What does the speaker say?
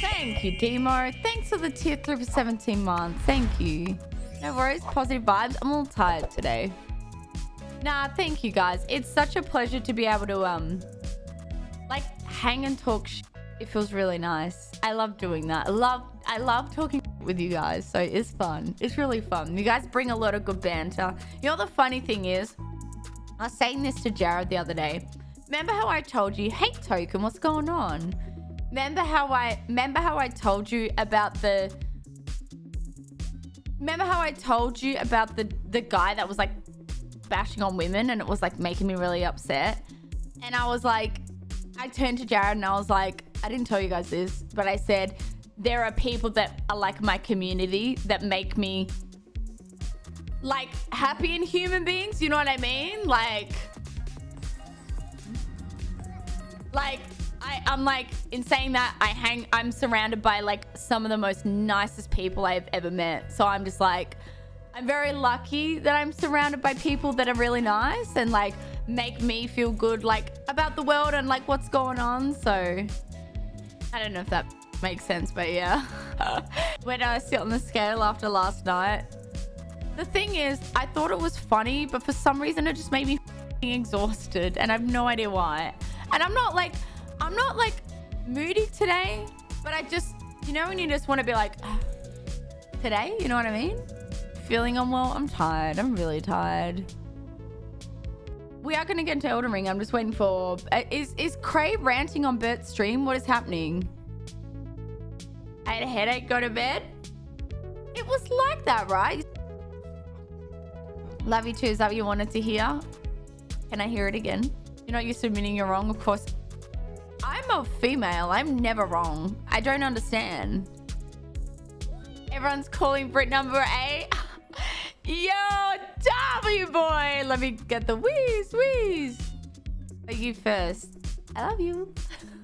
Thank you, Demo. Thanks for the tier 3 for 17 months. Thank you. No worries. Positive vibes. I'm all tired today. Nah, thank you guys. It's such a pleasure to be able to, um, like, hang and talk It feels really nice. I love doing that. I love, I love talking with you guys. So it's fun. It's really fun. You guys bring a lot of good banter. You know, the funny thing is, I was saying this to Jared the other day. Remember how I told you, hey, Token, what's going on? Remember how I, remember how I told you about the, remember how I told you about the, the guy that was like bashing on women and it was like making me really upset. And I was like, I turned to Jared and I was like, I didn't tell you guys this, but I said, there are people that are like my community that make me like happy in human beings. You know what I mean? Like, like I, I'm like, in saying that, I hang, I'm surrounded by like some of the most nicest people I've ever met. So I'm just like, I'm very lucky that I'm surrounded by people that are really nice and like make me feel good like about the world and like what's going on. So I don't know if that makes sense, but yeah. when I sit on the scale after last night, the thing is, I thought it was funny, but for some reason it just made me exhausted and I have no idea why. And I'm not like, I'm not like moody today, but I just, you know, when you just want to be like, today, you know what I mean? Feeling unwell, I'm tired. I'm really tired. We are going to get into Elden Ring. I'm just waiting for... Uh, is, is Cray ranting on Bert's stream? What is happening? I had a headache, go to bed? It was like that, right? Love you too. Is that what you wanted to hear? Can I hear it again? You're not used to admitting you're wrong, of course. I'm a female. I'm never wrong. I don't understand. Everyone's calling Brit number eight. Yo, W boy. Let me get the wheeze, wheeze. Are you first? I love you.